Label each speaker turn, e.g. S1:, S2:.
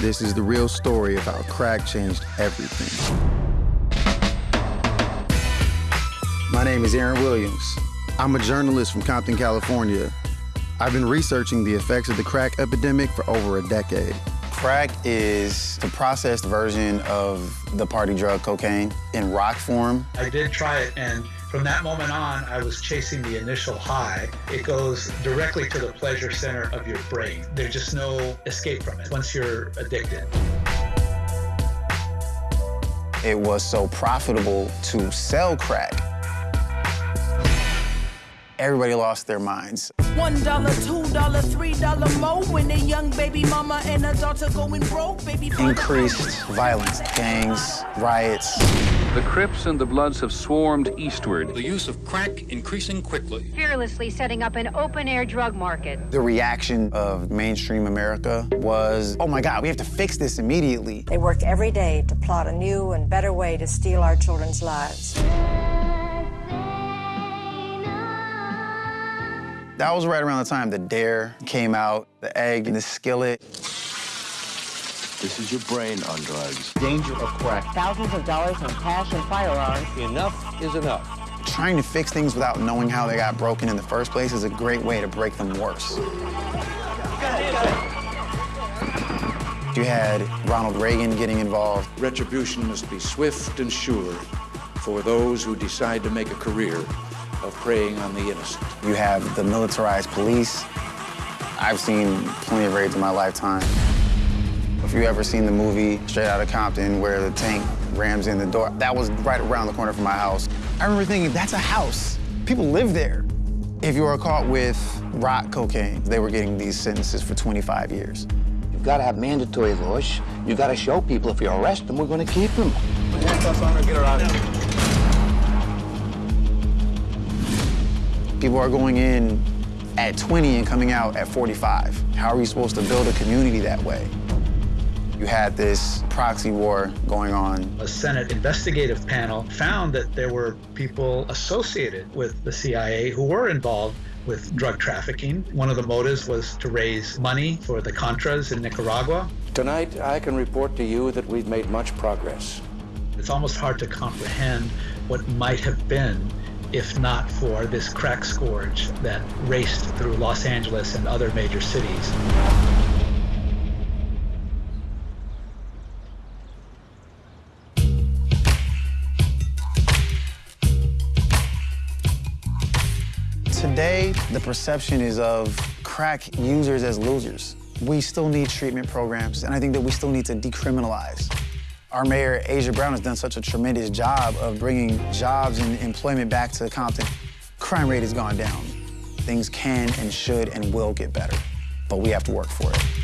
S1: This is the real story of how crack changed everything. My name is Aaron Williams. I'm a journalist from Compton, California. I've been researching the effects of the crack epidemic for over a decade. Crack is the processed version of the party drug cocaine in rock form.
S2: I did try it, and from that moment on, I was chasing the initial high. It goes directly to the pleasure center of your brain. There's just no escape from it once you're addicted.
S1: It was so profitable to sell crack everybody lost their minds.
S3: One dollar, two dollar, three dollar more when a young baby mama and a daughter going broke, baby.
S1: Increased violence, gangs, riots.
S4: The Crips and the Bloods have swarmed eastward.
S5: The use of crack increasing quickly.
S6: Fearlessly setting up an open-air drug market.
S1: The reaction of mainstream America was, oh my God, we have to fix this immediately.
S7: They work every day to plot a new and better way to steal our children's lives.
S1: That was right around the time the Dare came out, the egg in the skillet.
S8: This is your brain on drugs.
S9: Danger of crack.
S10: Thousands of dollars in cash and firearms.
S8: Enough is enough.
S1: Trying to fix things without knowing how they got broken in the first place is a great way to break them worse. You had Ronald Reagan getting involved.
S11: Retribution must be swift and sure for those who decide to make a career of preying on the innocent.
S1: You have the militarized police. I've seen plenty of raids in my lifetime. If you ever seen the movie Straight Outta Compton where the tank rams in the door, that was right around the corner from my house. I remember thinking, that's a house. People live there. If you were caught with rock cocaine, they were getting these sentences for 25 years.
S9: You've got to have mandatory laws. You've got to show people if you arrest them, we're going to keep them.
S8: Get her out of here.
S1: People are going in at 20 and coming out at 45. How are you supposed to build a community that way? You had this proxy war going on.
S2: A Senate investigative panel found that there were people associated with the CIA who were involved with drug trafficking. One of the motives was to raise money for the Contras in Nicaragua.
S11: Tonight, I can report to you that we've made much progress.
S2: It's almost hard to comprehend what might have been if not for this crack scourge that raced through Los Angeles and other major cities.
S1: Today, the perception is of crack users as losers. We still need treatment programs, and I think that we still need to decriminalize. Our mayor, Aja Brown, has done such a tremendous job of bringing jobs and employment back to Compton. Crime rate has gone down. Things can and should and will get better, but we have to work for it.